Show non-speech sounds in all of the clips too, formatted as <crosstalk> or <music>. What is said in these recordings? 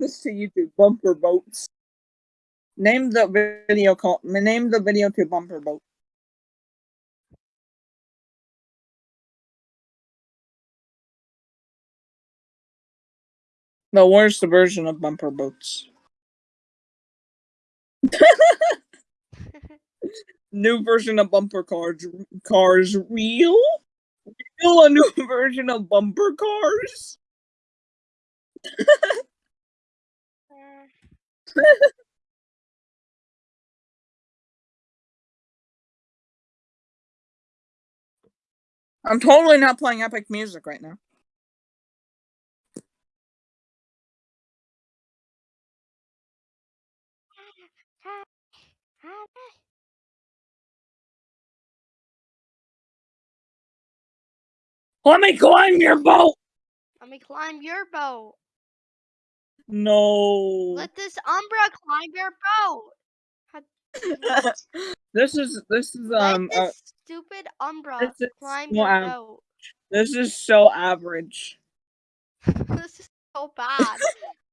this to YouTube. Bumper boats. Name the video call. Name the video to bumper boat. The worst version of bumper boats. <laughs> new version of bumper cars. Cars real? Real a new <laughs> version of bumper cars? <laughs> <laughs> I'm totally not playing epic music right now. Let me climb your boat! Let me climb your boat. No. Let this Umbra climb your boat. <laughs> this is this is Let um this uh, stupid Umbra this is climb so your boat. this is so average. <laughs> this is so bad.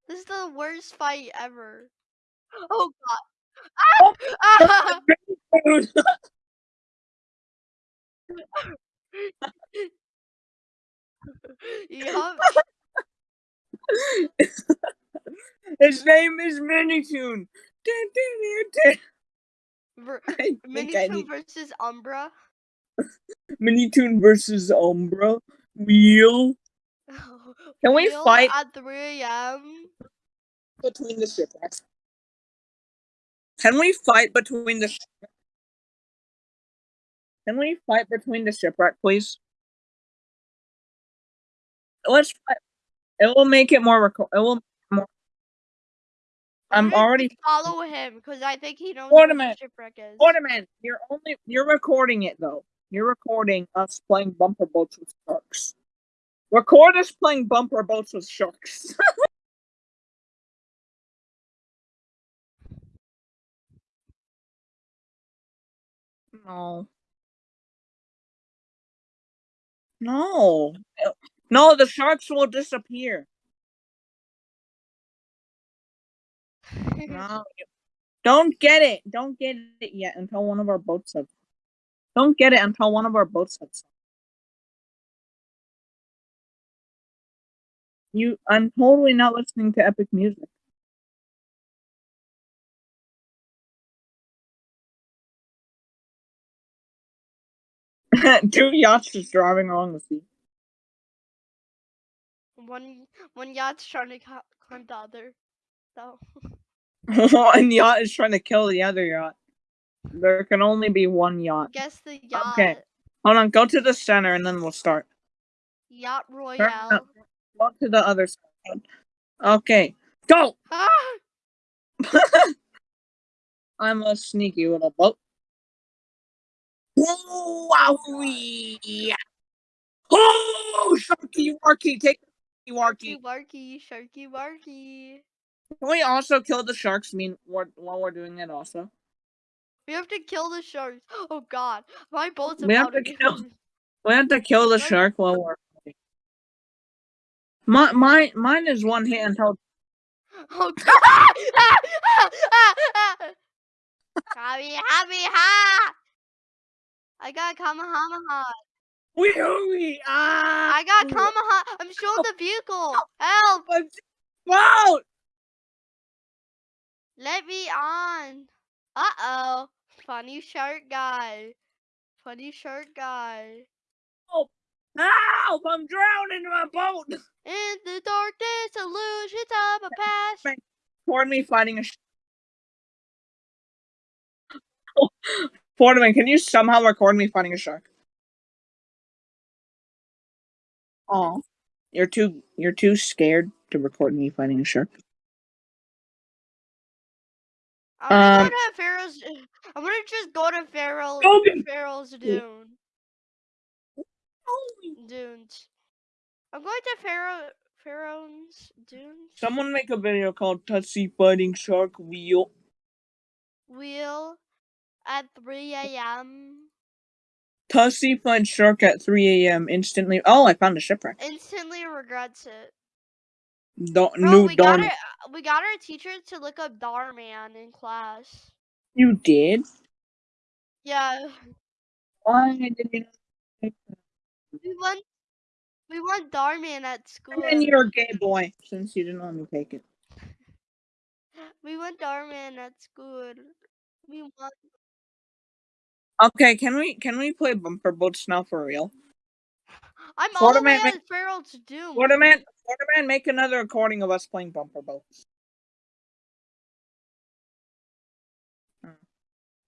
this is the worst fight ever. Oh god. <laughs> Ah! Dude, yup. His name is Minitoon. Ver- <laughs> I think I Minitoon need versus Umbra. <laughs> Minitoon versus Umbra. Wheel. <laughs> Can we fight at 3 a.m.? between the shipwrecks? Can we fight between the? Can we fight between the shipwreck, please? Let's. Fight. It will make it more. It will. I'm already. follow him because I think he knows what the Ornament. shipwreck is. Ornament, you're only you're recording it though. You're recording us playing bumper boats with sharks. Record us playing bumper boats with sharks. <laughs> no. No. No, the sharks will disappear. No. <laughs> Don't get it. Don't get it yet until one of our boats have. Don't get it until one of our boats have. You, I'm totally not listening to epic music. <laughs> Two yachts just driving along the sea. one one yacht's trying to climb the other. So <laughs> <laughs> one yacht is trying to kill the other yacht. There can only be one yacht. guess the yacht. Okay. Hold on, go to the center and then we'll start. Yacht Royale. Go to the other side. Okay, go! Ah! <laughs> I'm a sneaky little boat. Wowee! Oh, Sharky Warky, take the Sharky Warky. Warky, Sharky Warky. Can we also kill the sharks mean while we're doing it also? We have to kill the sharks. <gasps> Oh god, my boat's We have to kill- We have to kill the shark while we're. My, my, mine is one hit until. <laughs> Oh god! <laughs> happy, happy, ha! I got Kamehameha. Wee hooey! Ah! I got Kamehameha. I'm showing the vehicle. Help! <laughs> Wow! Let me on. Uh oh. Funny shark guy. Funny shark guy. Oh, Help! I'm drowning in my boat! <laughs> In the darkness, illusions of a past. Record me fighting a sh- <laughs> Portman, can you somehow record me fighting a shark? Oh, you're too you're too scared to record me fighting a shark. I'm gonna Um, go to Pharaoh's. I'm gonna just go to Pharaoh. To- Pharaoh's Dune. Dunes. I'm going to Pharaoh. Pharaoh's Dunes. Someone make a video called Tussy fighting shark wheel. Wheel at 3 a.m. Tussy fights shark at 3 a.m. instantly. Oh, I found a shipwreck. Instantly regrets it. Do- Bro, new we got our we got our teacher to look up Darman in class. You did? Yeah, Why didn't we want we want Darman at school. And you're a gay boy since you didn't let me take it. <laughs> We want Darman at school. We want Okay, can we can we play bumper boats now for real? I'm all the way Waterman, at Pharaoh's Doom. Waterman, Waterman, make another recording of us playing bumper boats. Uh,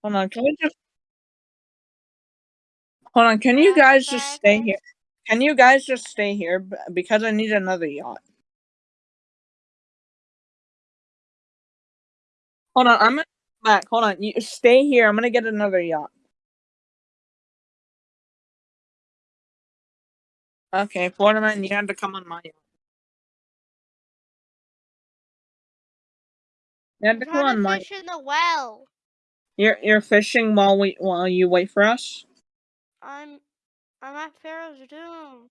Hold on, can we just hold on? Can you guys just stay here? Can you guys just stay here because I need another yacht? Hold on, I'm gonna come back. Hold on, you stay here. I'm gonna get another yacht. Okay, Waterman, you have to come on my. You have to come on my. fish in the well. You're you're fishing while we while you wait for us. I'm I'm at Pharaoh's Doom.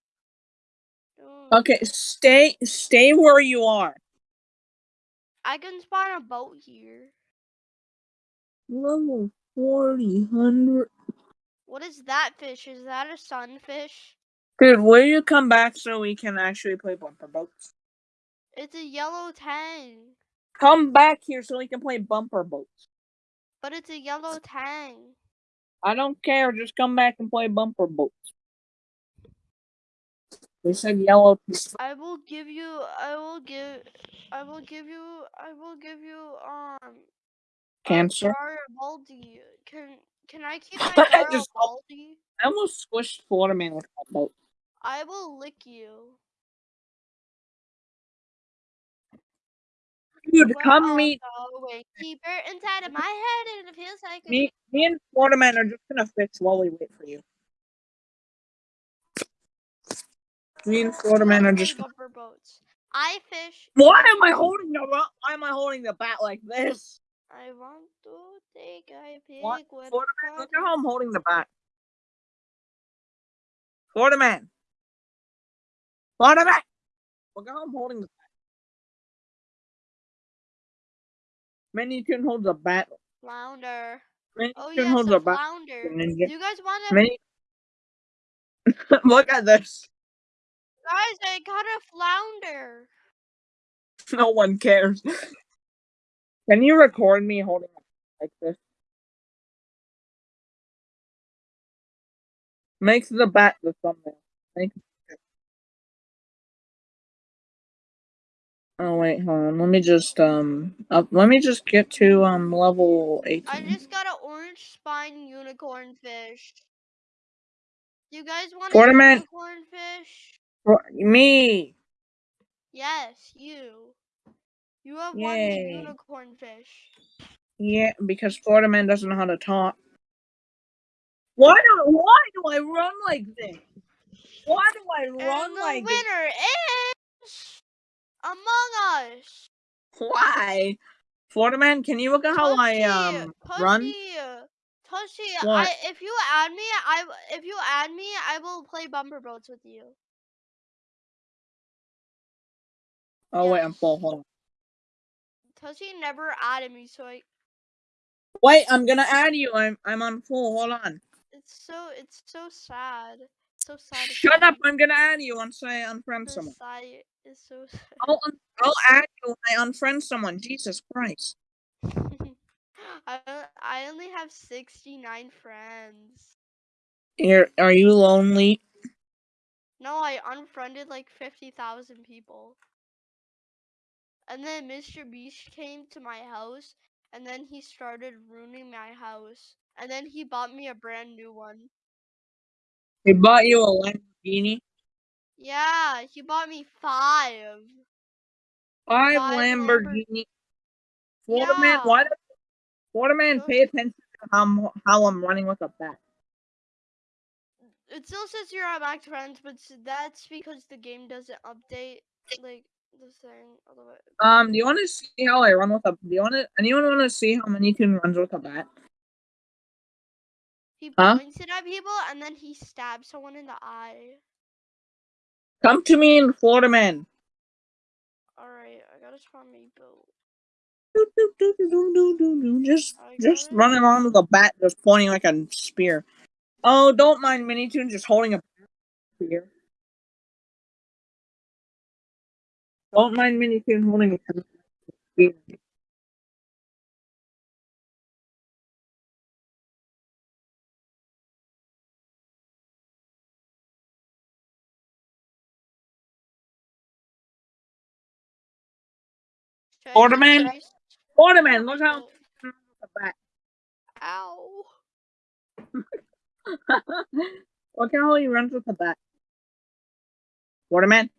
Doom. Okay, stay stay where you are. I can spawn a boat here. Level forty hundred. What is that fish? Is that a sunfish? Dude, will you come back so we can actually play bumper boats? It's a yellow tang. Come back here so we can play bumper boats. But it's a yellow tang. I don't care. Just come back and play bumper boats. They said yellow. I will give you I will give I will give you I will give you um Cancer. Garibaldi. Can can I keep <laughs> my I just- Garibaldi? I almost squished Florida with that boat. I will lick you. Dude, We're come meet deeper inside of my head, and it feels like me. Me and Waterman are just gonna fish while we wait for you. Me and Waterman are just. bumper boats. I fish. Why am I holding the? Why am I holding the bat like this? I want to take a pig What? Florida Man, look at how I'm holding the bat. Florida Man. Florida Man. Look at how I'm holding the bat. Man, you can hold the bat. flounder. Man, Oh you can yes, hold a the bat. flounder. Ninja. Do you guys want to? Man, <laughs> look at this. Guys, I got a flounder. <laughs> No one cares. Can you record me holding it like this? Makes the bat the thumbnail. Make Oh wait, hold on. Let me just um up, let me just get to um level 18. I just got an orange spine unicorn fish. You guys want a Ornament. unicorn fish? For me. Yes, you. You have one Yay. unicorn fish. Yeah, because Florida man doesn't know how to talk. Why do why do I run like this? Why do I run and the like this? winner is Among Us. Why? Florida man, can you look at how I um run? Tushy, Tushy, What? I if you add me, I if you add me, I will play bumper boats with you. Oh wait, I'm full. Hold on. Tushy never added me, so I Wait, I'm gonna add you. I'm I'm on full. Hold on. it's so it's so sad. So sad. Shut up! I'm gonna add you once I unfriend someone. Is so <laughs> sad. I'll I'll add you when I unfriend someone. Jesus Christ. <laughs> I, I only have sixty nine friends. You're, are you lonely? No, I unfriended like fifty thousand people. And then Mr. Beast came to my house, and then he started ruining my house. And then he bought me a brand new one. He bought you a Lamborghini. Yeah, he bought me five. Five Five Lambor- Lamborghini. Florida man, Yeah. why does Florida man pay attention to how I'm, how I'm running with a bat? It still says you're at max friends, but that's because the game doesn't update like the thing. Um, do you want to see how I run with a? Do you want to? Anyone want to see how many can runs with a bat? he Huh? points it at people and then he stabs someone in the eye. Come to me in Florida man. Alright, I gotta find my boat. Do, do, do, do, do, do, do, do. Just, just it. running around with a bat, just pointing like a spear. Oh, don't mind Minitoon just holding a spear. Don't mind Minitoon holding a spear. Ornament. Ornament, look how bat. Ow. look how he runs with a bat. Waterman.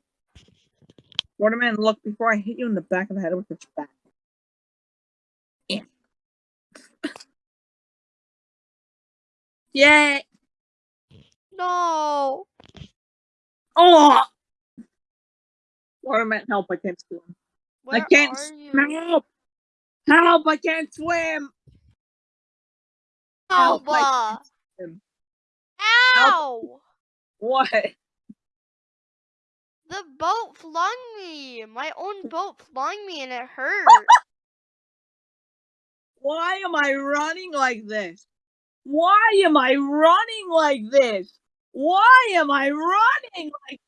Waterman, look before I hit you in the back of the head with this bat. Yeah. Yay! No. Oh! Waterman, help! I can't swim. Where I can't are you? swim. Help! Help! I can't swim. Help! Help, I can't swim. Ow! What? The boat flung me. My own <laughs> boat flung me and it hurt. Why am I running like this? Why am I running like this? Why am I running like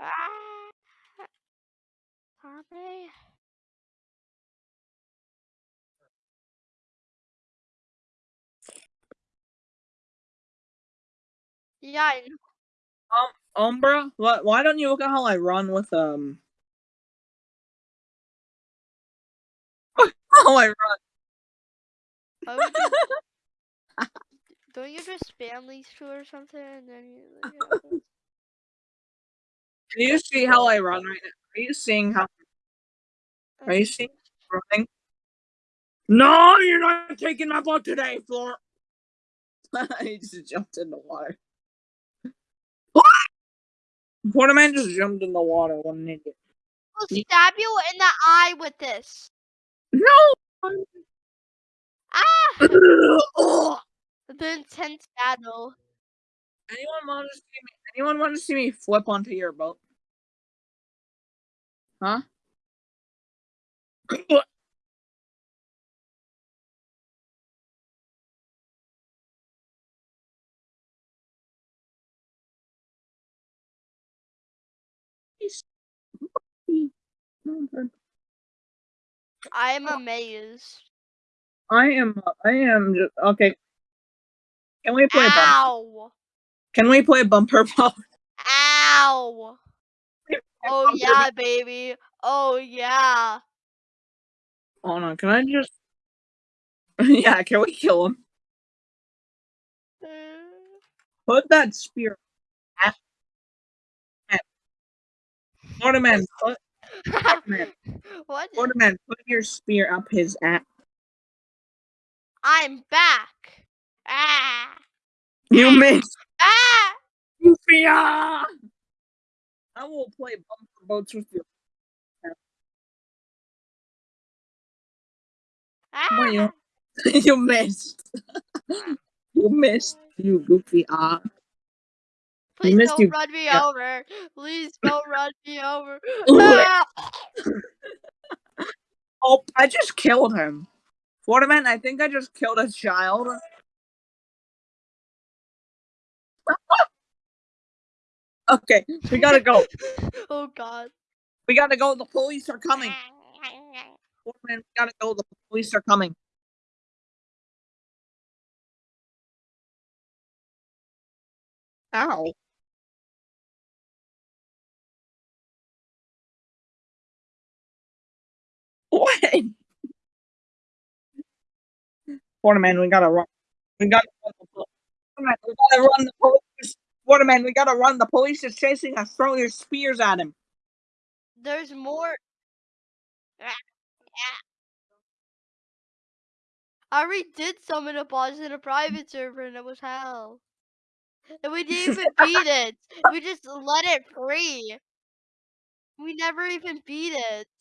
Ah. Tommy. Yeah, I know. Umbra? What? Why don't you look at how I run with um? <laughs> how I run? You- <laughs> Don't you just spam these two or something and then you like? <laughs> Can you see how I run right now? Are you seeing how? Are you seeing running? No, you're not taking my boat today, Floor. <laughs> he just jumped in the water. What? Porterman just jumped in the water. What an idiot. I'll stab you in the eye with this. No. Ah! <laughs> The intense battle. Anyone want to see me? Anyone want to see me flip onto your boat? Huh? I am oh. amazed. I am. I am. Just, okay. Can we play? Ow! Can we play bumper ball? <laughs> Ow! Oh yeah, baby. Oh yeah. Hold on. Can I just? <laughs> yeah. Can we kill him? Put that spear. at- at- Waterman, put, Waterman, <laughs> what? Waterman, put your spear up his ass. I'm back. Ah! You missed. Ah! Sophia! I will play bumper boats with you. ah! You, <laughs> you missed. <laughs> you missed. You goofy ah. Please don't you. run me Yeah. over. Please don't run me over. <laughs> Ah! Oh, I just killed him. Waterman, I think I just killed a child. Okay, we gotta go. <laughs> oh god. We gotta go. The police are coming. Waterman, we gotta go. The police are coming. Ow. What? <laughs> Waterman, we gotta run. We gotta run Waterman, we gotta run the police. Waterman, we gotta run. The police is chasing us. Throw your spears at him. There's more. I already did summon a boss in a private server and it was hell. And we didn't even beat <laughs> it. We just let it free. We never even beat it. <laughs>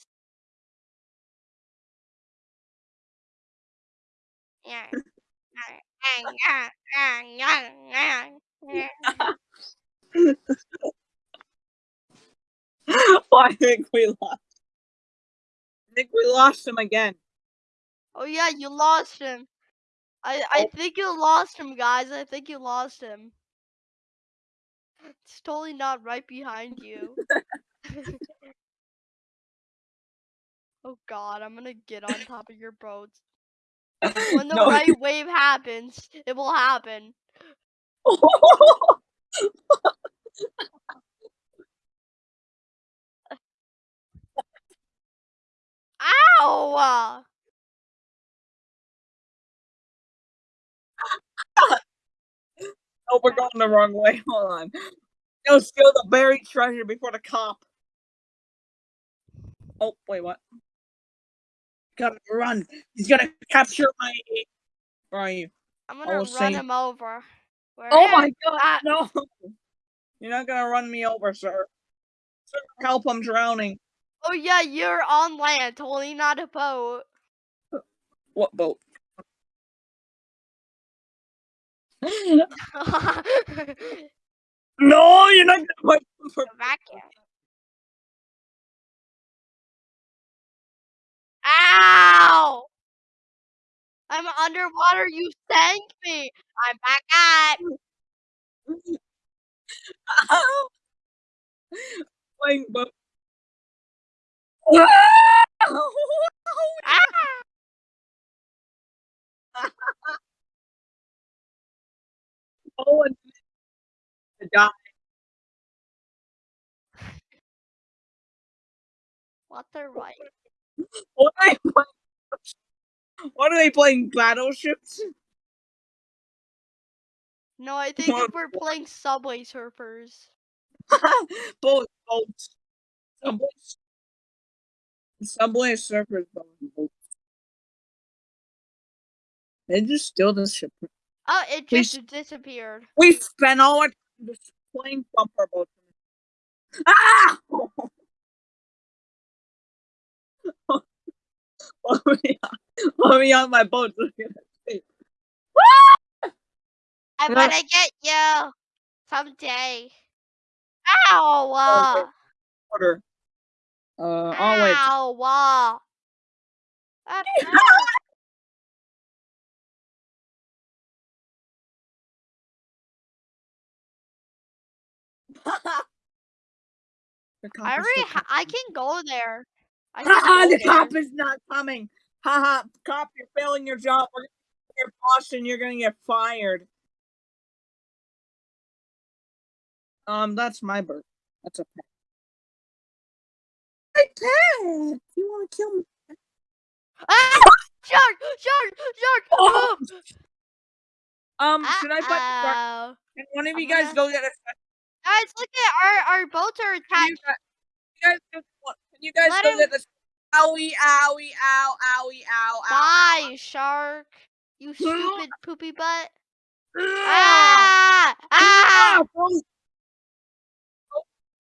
Yeah. Well, I think we lost. I think we lost him again. Oh yeah, you lost him. I I Oh. think you lost him, guys. I think you lost him. It's totally not right behind you. <laughs> <laughs> oh god, I'm gonna get on top of your boat. <laughs> When the No, right wave happens, it will happen. Ow! <laughs> oh, we're going the wrong way. <laughs> Hold on. Go steal the buried treasure before the cop. Oh, wait, what? Gotta run. He's gonna capture my. Where are you? I'm gonna run saying- him over. Where Oh my god, Ah. no! You're not gonna run me over, sir. Sir, help, I'm drowning. Oh yeah, you're on land, totally not a boat. What boat? <laughs> <laughs> no, you're not gonna put for vacuum. Ow! I'm underwater. You sank me. I'm back at. playing boat. Ah! oh, and to die. What the right? What are they playing? What are they playing? Battleships? No, I think What- we're playing Subway Surfers. <laughs> both boats. Subway. Subway surfers. They just the ship. Oh, it We just disappeared. We spent all our time just playing bumper boats. Ah! <laughs> me <laughs> on, let me on my boat. we. I'm gonna get you someday. Ow! Uh, Order. Uh, oh wait. ow! Uh. <laughs> <laughs> Cop I already. I can go there. I Haha, go the cop is not coming. Haha, cop, you're failing your job. We're gonna your boss and you're gonna get fired. Um, that's my bird. That's a pet. Hey, pet! You wanna kill me? Ah! Shark! Shark! Shark! Oh! Oh! Um, should I put? Uh-oh. Can one of you guys gonna- go get a? Guys, look at our our boats are attached. you guys, you guys you guys Let go him- get this? Owie, owie, ow, owie, ow, ow, Bye, shark. You stupid poopy butt. Ah! Ah! Ah!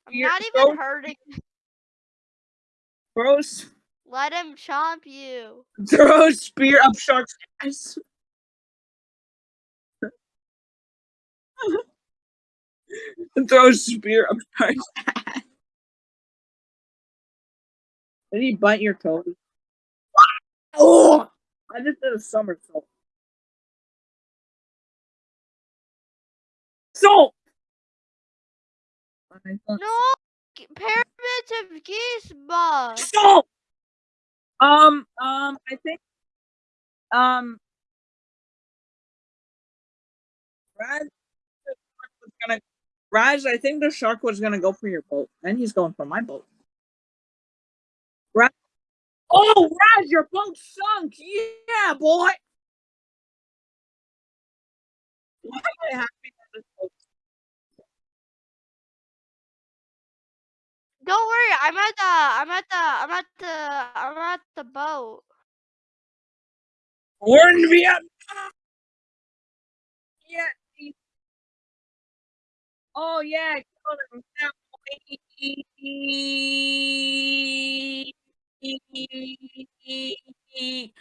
I'm not even hurting. Gross. Let him chomp you. Throw a spear up shark's ass. <laughs> Throw a spear up shark's ass. Did he bite your toe? Oh! I just did a somersault. So. No! g- Pyramids of Gizmo! So. Um. Um. I think. Um. Raz, the shark was gonna. Raz, I think the shark was gonna go for your boat, and he's going for my boat. Oh, Raz, your boat sunk. Yeah, boy. Why am I happy that this boat? Don't worry, I'm at the I'm at the I'm at the I'm at the boat. We're in Vietnam. Yeah. Oh yeah. Kill him now, boy.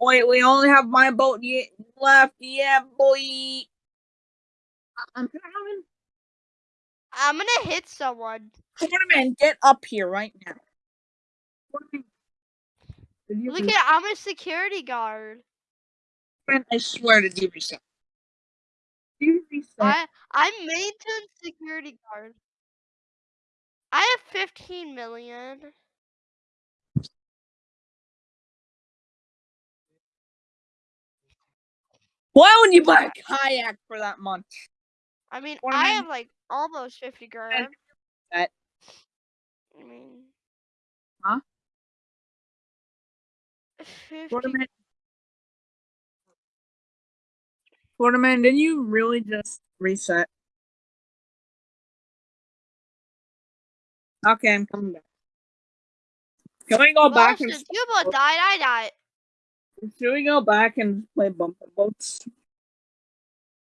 Wait, we only have my boat yet left. Yeah, boy. I'm gonna have him. I'm gonna hit someone. Quarterman, get up here right now. Quarterman, did you Look at I'm a security guard. I swear to you reset. Did? I I'm maintenance security guard. I have 15 million. Why would you buy a kayak for that much? I mean, What I am have like almost 50 grand. that- I mean, Huh? 50 Quarterman. Quarterman, did you really just reset? Okay, I'm coming back. Can we go well, back and since you both died, I died. Should we go back and play bumper boats?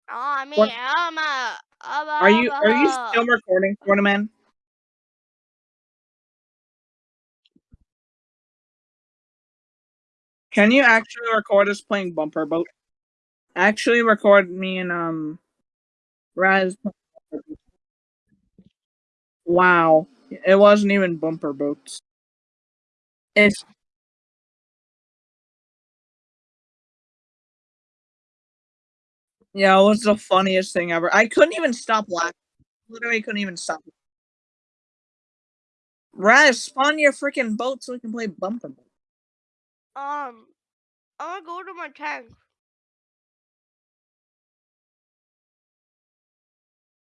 Oh, I mean, What- I'm a. I'm a Are you are you still recording, Quarterman? Can you actually record us playing bumper boat? Actually record me and um Raz. playing Bumper Boat. Wow. It wasn't even bumper boats. It's yeah, it was the funniest thing ever. I couldn't even stop laughing. Literally couldn't even stop. Raz, spawn your freaking boat so we can play bumper boat. Um, I'm gonna go to my tank.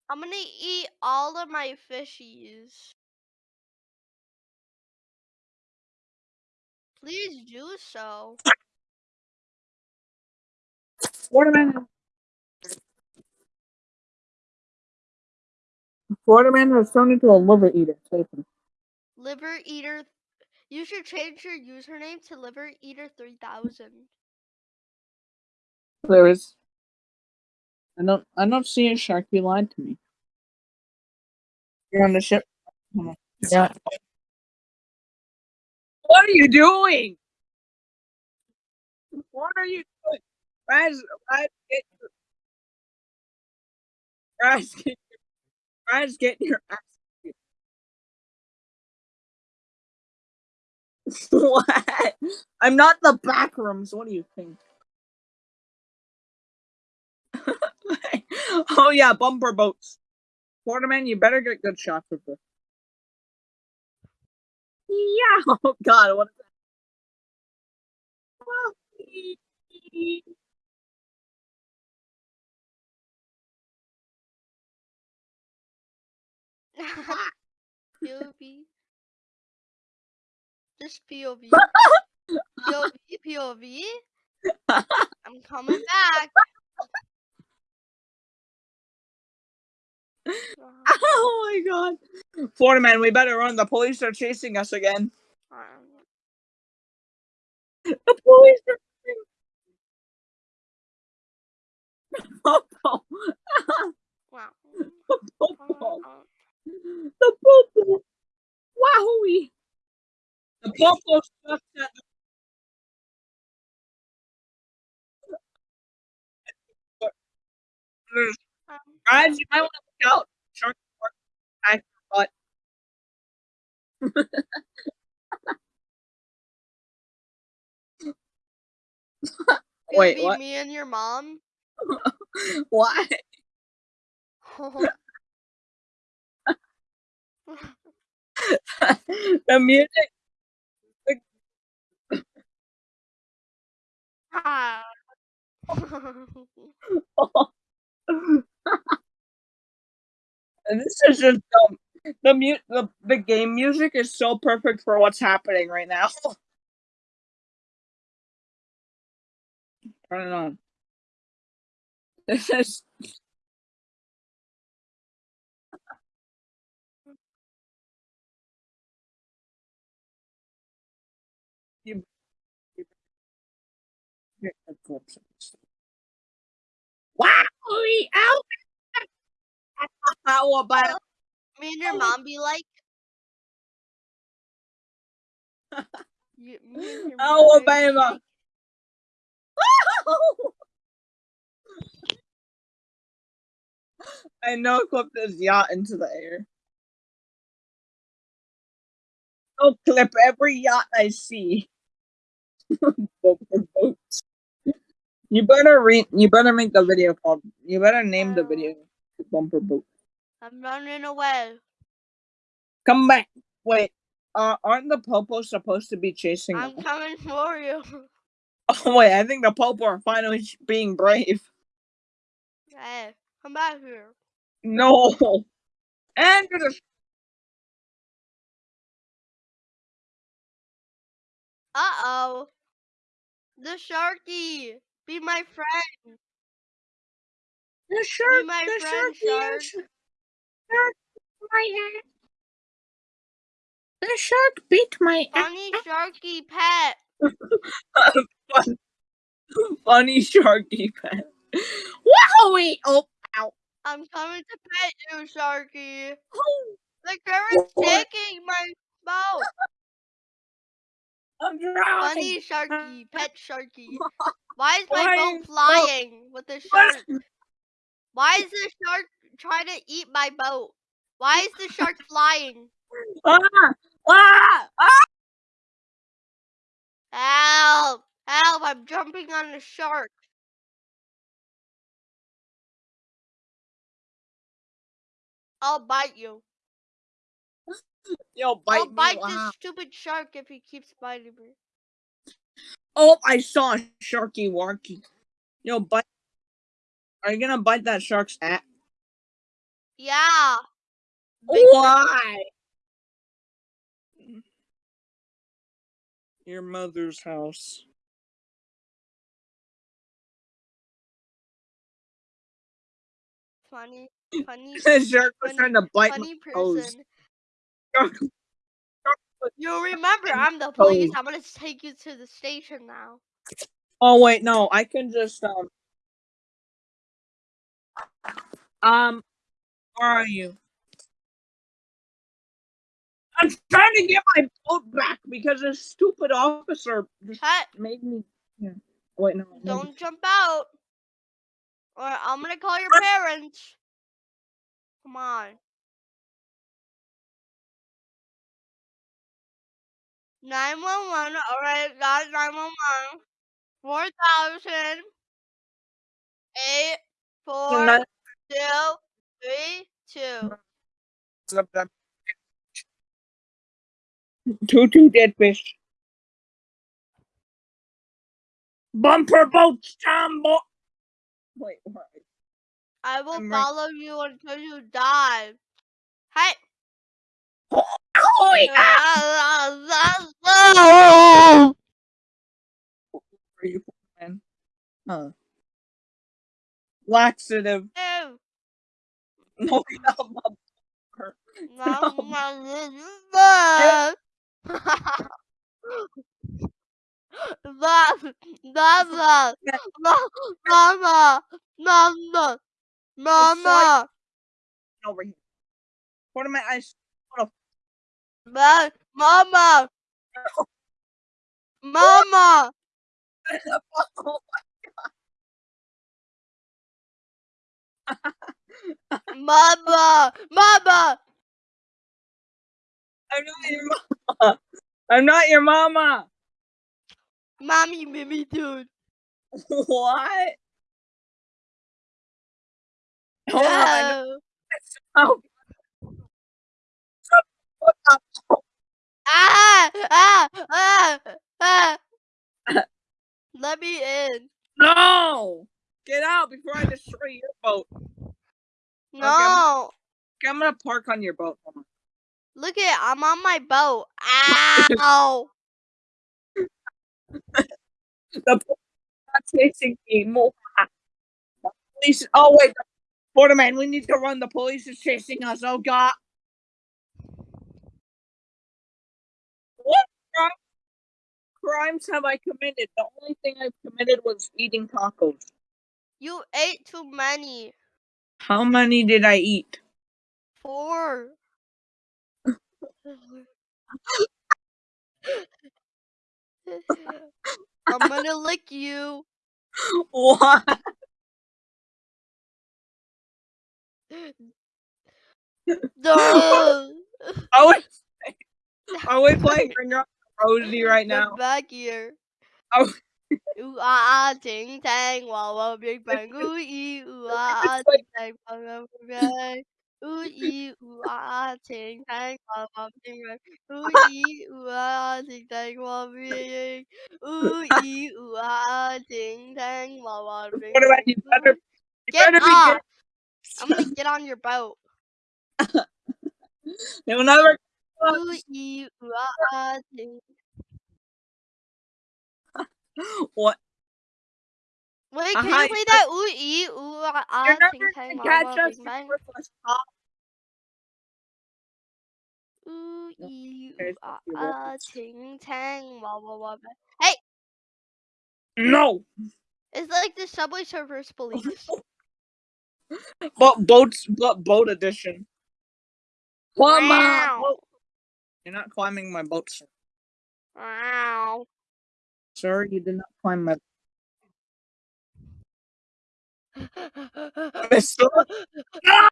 I'm gonna eat all of my fishies. Please do so. Waterman. Waterman has turned into a liver eater. Save. Liver Eater. You should change your username to Liver Eater 3000. There is. I don't. I don't see a shark. You lied to me. You're on the ship. Yeah. What are you doing? What are you doing? Raz, Raz, get. Raz, get your. Raz, get your ass. what? I'm not the back rooms. What do you think? <laughs> oh yeah, bumper boats. Quarterman, you better get good shots with this. Yeah. <laughs> Oh God, what is that? <laughs> POV. Just POV. POV, POV. I'm coming back. <laughs> Oh my God, Florida man, we better run. The police are chasing us again. um, <laughs> The police are. Oh, wow. Uh, The popo. Wowie. The popo sucks at the Guys, you might want to look out. Shark shark, attack your. Wait, what? Me and your mom. <laughs> Why? <laughs> <laughs> the music. Ah. <laughs> this is just dumb. The mu- the the game music is so perfect for what's happening right now. Turn it on. This is Here, of course. Wow! Ow! How about Me and your mom be like. You, me and Oh, be Alabama. <laughs> I know clip this yacht into the air. I'll clip every yacht I see. <laughs> Bumper boats. You better read. You better make the video called. You better name the video bumper boat. I'm running away. Come back. Wait. Uh, aren't the popos supposed to be chasing? I'm coming for you. Oh <laughs> wait, I think the popo are finally being brave. Hey, come back here. No. And the Uh oh. The sharky. Be my friend. the shark. my the friend, shark. shark. Shark. My ass. The shark bit my ass. Funny sharky pet. <laughs> Funny sharky pet. Wowie! Oh, ow. I'm coming to pet you, Sharky. Oh, The current's taking my boat. I'm drowning. Funny Sharky, pet Sharky. <laughs> Why is my Flying boat flying with the shark? Why is the shark trying to eat my boat? Why is the shark <laughs> flying? Ah! Ah! Ah! Help! Help! I'm jumping on the shark. I'll bite you. <laughs> Yo, bite I'll me. bite wow. this stupid shark if he keeps biting me. Oh, I saw a sharky warky. Yo, bite. Are you gonna bite that shark's ass? Yeah. Big Why? Your mother's house. Funny, <laughs> funny, The shark was funny- trying to bite funny my person. Shark- You remember I'm the police. I'm gonna take you to the station now. Oh wait, no, I can just um. Um, where are you? I'm trying to get my boat back because this stupid officer just Hey, made me. Yeah. Wait, no. no. don't jump out. Or I'm gonna call your parents. Come on. Nine one one. All right, got nine one one. Four thousand. Eight four Not- two three two. Two two dead fish. Bumper boats, Tom boy. Wait, what? I will I'm right- follow you until you die. Hey. Oh, ah! wait, Are you man? Huh? Laxative. Ew. No, no, bumper. Mama. Mama. Mama. Mama. Mama. Mama. Over here. What am I? I s- Ma- Mama. Mama. oh, Mama. Mama. I'm not your mama. I'm not your mama. Mommy me dude. What? Hold on. No. Oh, Ah, ah, ah, ah. Let me in. No! Get out before I destroy your boat. No. Okay, I'm gonna park on your boat. Look at I'm on my boat. Ow. <laughs> The police are chasing me. Mo- The Police. Oh wait, Borderman, we need to run. The police is chasing us. Oh god. Crime- crimes have I committed? The only thing I've committed was eating tacos. you ate too many. How many did I eat? Four. I'm gonna lick you. What? No. <laughs> I was Are we playing Ring Around the Rosie right now? back here. Oh. <laughs> Ooh ah ah ting tang wow wow <laughs> big bang ooh ee ooh ah ah ting tang wow wow big bang ooh ee ooh ah ah ting tang wow wow big bang ooh ee ooh ah ah ting tang wow big ooh ee ooh ah ah ting tang wow wow <laughs> big What about you? Better, you Get better be off! good. I'm gonna get on your boat. Never. Ooh ee ah ah. What? Wait, can you you play that ooh ee ooh ah ah ting tang catch us. Ooh ee ooh ah ah ting tang wow wow wow. bang. Hey, No, it's like the Subway Surfers police. <laughs> but boats, but boat edition. Climb Wow. You're not climbing my boat, sir. Wow. Sir, you did not climb my. Mister. No,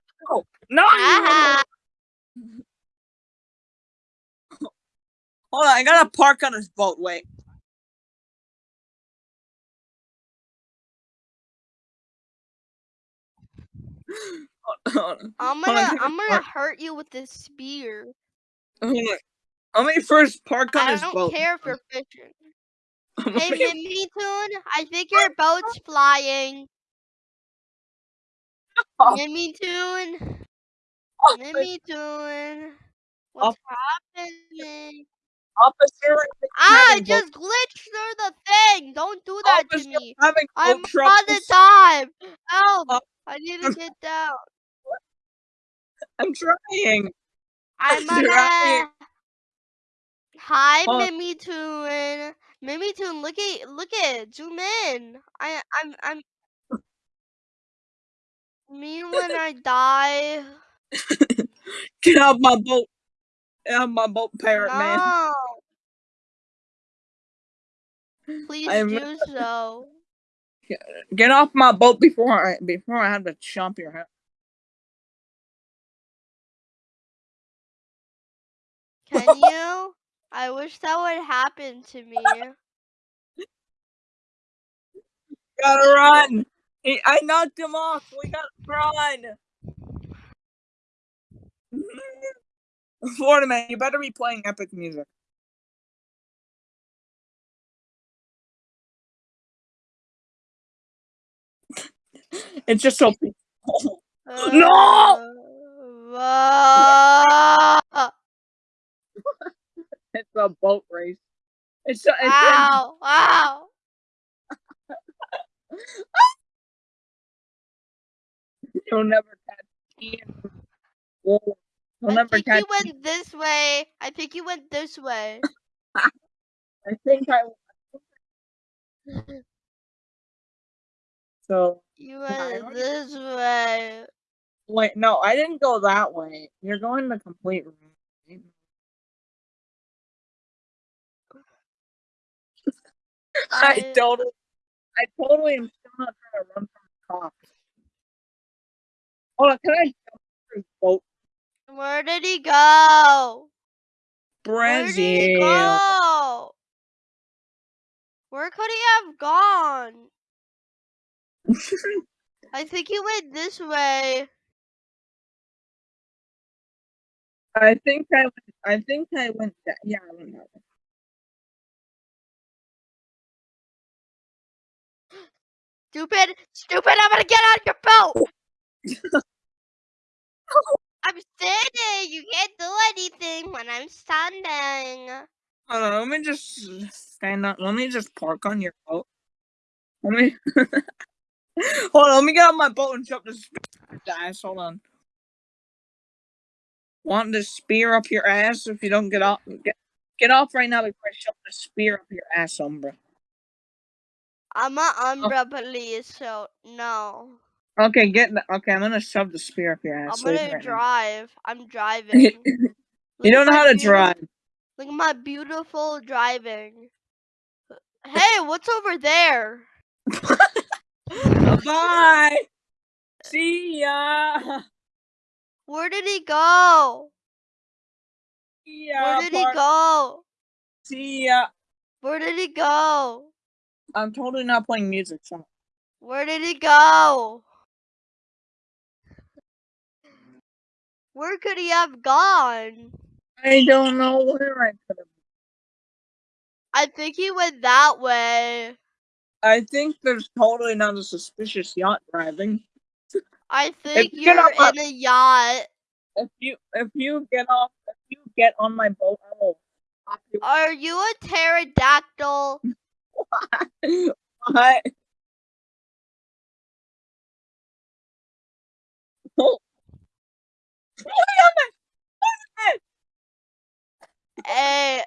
no. Ah, <laughs> Hold on, I gotta park on this boat. Wait. <laughs> I'm gonna I I'm gonna hurt you with this spear. Let me first park on I don't boat. care if you're <laughs> fishing. Hey, <laughs> me- Mimi Toon, I think your boat's <laughs> flying. Oh. Minitoon, Oh, Minitoon, what's happening? Officer, Ah, I just glitched through the thing. Don't do that to officer me. having I'm on the time. Help! Oh. I need to get down. I'm trying. I'm on trying. a. Hi, Oh. Minitoon. Mimi Toon, look at look at zoom in. I I'm I'm. Me when I die. <laughs> Get off my boat. Get off my boat, parrot man. Please I'm- do so. <laughs> Get off my boat before I before I have to chomp your head. You? I wish that would happen to me. Gotta run. I knocked him off. We gotta run. <laughs> Florida man, you better be playing epic music. <laughs> It's just so peaceful. <laughs> No! Uh, It's a boat race. It's a, it's a, ow! Ow! you'll never catch me. You'll I think catch you went this way. I think you went this way. <laughs> I think I. So You went this way. wait, no, I didn't go that way. You're going the complete wrong I I- totally, I totally am still not trying to run from the cops. Hold on, can I jump through the boat? Where did he go? Where did he go? Where could he have gone? <laughs> I think he went this way. I think I, went, I think I went that. Yeah, I went that way. Stupid, stupid, oh. <laughs> I'm gonna get on your boat! I'm standing, you can't do anything when I'm standing. Hold on, let me just stand up. Let me just park on your boat. Let me. <laughs> Hold on, let me get on my boat and jump the spear ass. Hold on. Want the spear up your ass if you don't get off? Get, get off right now before I shove the spear up your ass, Umbra. I'm a Umbra oh. police, so no. Okay, get. The, okay, I'm gonna shove the spear up your ass. I'm gonna right now. drive. I'm <laughs> driving. You don't know how to drive. Look at my beautiful driving. Hey, what's over there? <laughs> Bye. See ya. Where did he go? Yeah, Where did he go? See ya. Where did he go? I'm totally not playing music. So. Where did he go? Where could he have gone? I don't know where I could have. I think he went that way. I think there's totally not a suspicious yacht driving. I think you you're in a yacht. If you if you get off if you get on my boat, I will. Are you a pterodactyl? <laughs> What? Oh. Eh,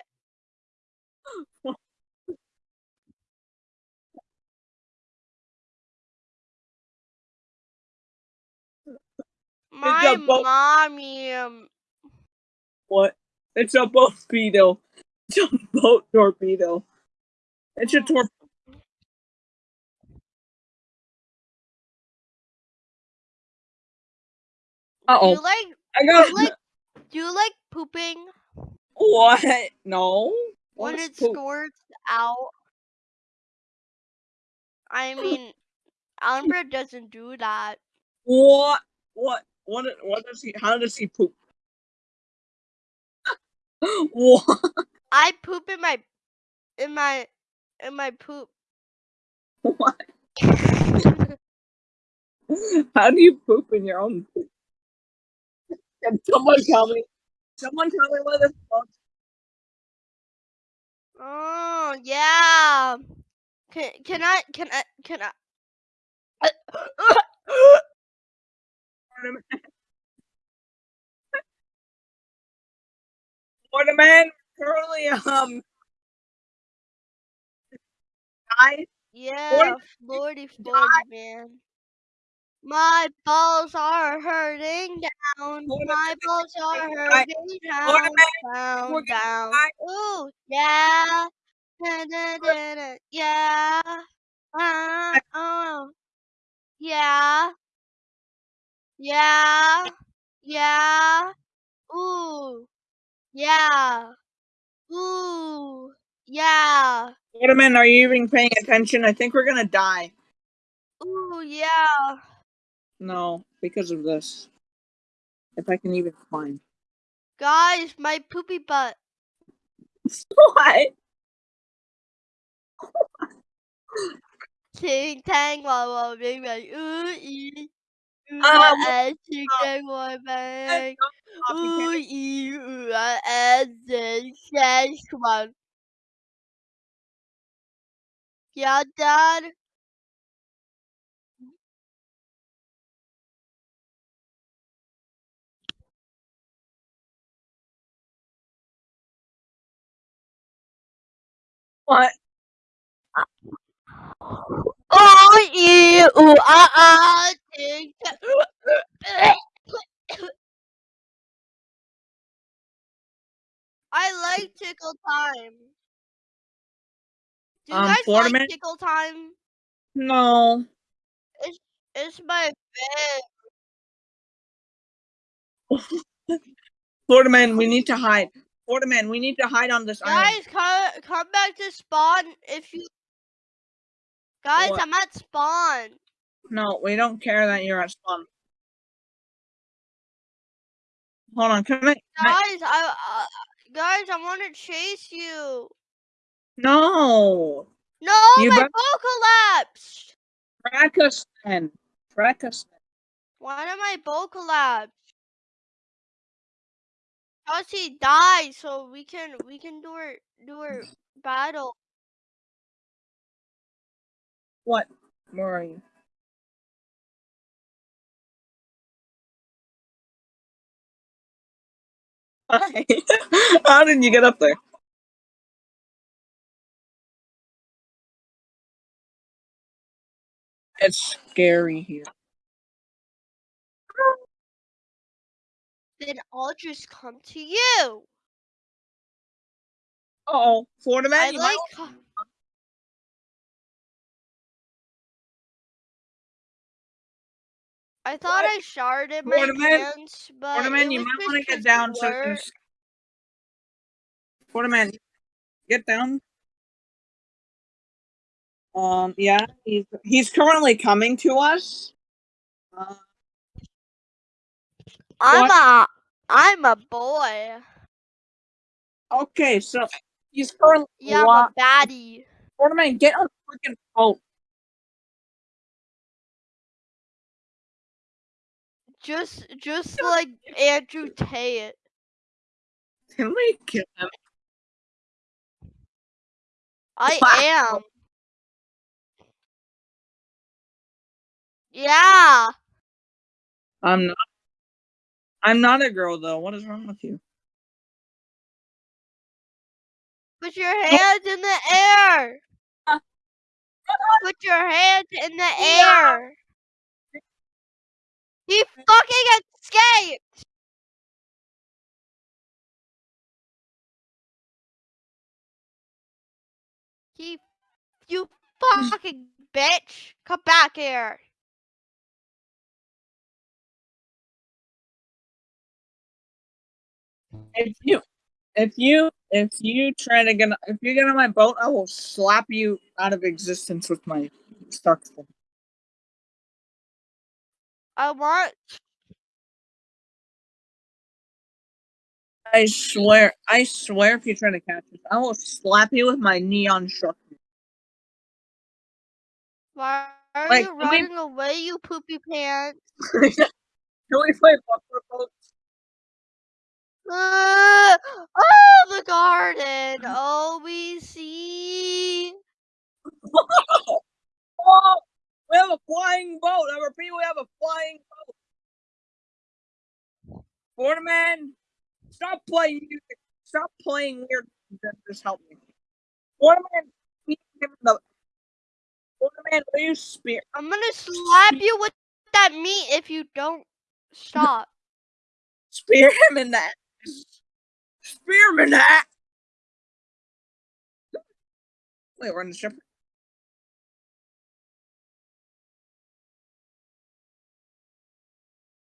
my mommy. um, What? It's a boat torpedo. It's a boat torpedo. It's your torpedo. Uh Do oh. you like I do got you like do you like pooping what? No. when it poop? squirts out? I mean, Amber doesn't do that. What? What? What? What does he? How does he poop? <laughs> what? I poop in my in my in my poop. What? <laughs> How do you poop in your own poop? Can someone tell me? Someone tell me what this boat oh yeah. Can can I can I can I? Waterman <laughs> currently um died. yeah, flirty flirty man. My balls are hurting down. My balls are hurting down, down, down. Ooh, yeah. Da, da, da, da, yeah. Uh, oh. Yeah. Yeah. Yeah. Ooh. Yeah. Ooh. Yeah. Waterman, are you even paying attention? I think we're gonna die. Ooh, yeah. No, because of this. If I can even find. Guys, my poopy butt. <laughs> What? Ting tang wow wow bing bang. Ooh ee. Ooh uh, ah, eh, ting tang wow bang. Stop, you Ooh can't- ee ah, eh, Yeah, Dad. What? Ooh ee ooh ah ah. I like tickle time. Do you Um, guys like man? tickle time? No. It's it's my bed. Florida man, we need to <laughs> hide. Florida man, we need to hide on this island. Guys, come come back to spawn if you. Guys, What? I'm at spawn. No, we don't care that you're at spawn. Hold on, can I? Can I Guys, I uh, guys, I want to chase you. No. No, You my boat collapsed. Us then. Track us. Why did my boat collapse? He died, so we can we can do our do our battle. What? Where are you? Hi. How did you get up there? It's scary here. Then I'll just come to you. Oh, Florida man, I you might. I thought What? I sharded my Ornament? pants, but Florida man, you might want to get down the so you can word- s- Quarterman, get down. Um, yeah, he's he's currently coming to us. Uh, I'm a I'm a boy. okay, so he's currently Yeah, I'm a baddie. Quarterman, get on the freaking boat. Just just like Andrew Tate. Can we kill him? I Wow. am. Yeah. I'm not. I'm not a girl though. What is wrong with you? Put your hands in the air. Put your hands in the air. He fucking escaped. He, you fucking bitch. Come back here. If you, if you, if you try to get, if you get on my boat, I will slap you out of existence with my Stark. I want I swear, I swear, if you try to catch us, I will slap you with my neon shark. Why are Wait, you can we- running away, you poopy pants? <laughs> Can we play bumper boats? Uh, <laughs> oh, the garden. Oh, we see. Oh, <laughs> we have a flying boat. I repeat, we have a flying boat. Waterman, stop playing music. Stop playing weird. Just help me. Waterman, spear him the. Waterman, will you spear? I'm gonna slap you with that meat if you don't <laughs> stop. Spear him in that. Spear him in that. Wait, we're on the ship.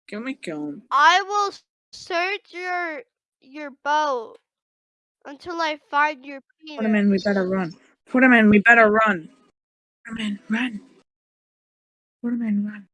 Can we kill him? I will search your your boat until I find your penis. Waterman, we better run. Put him in. we better run. Waterman, run. Put him in. run.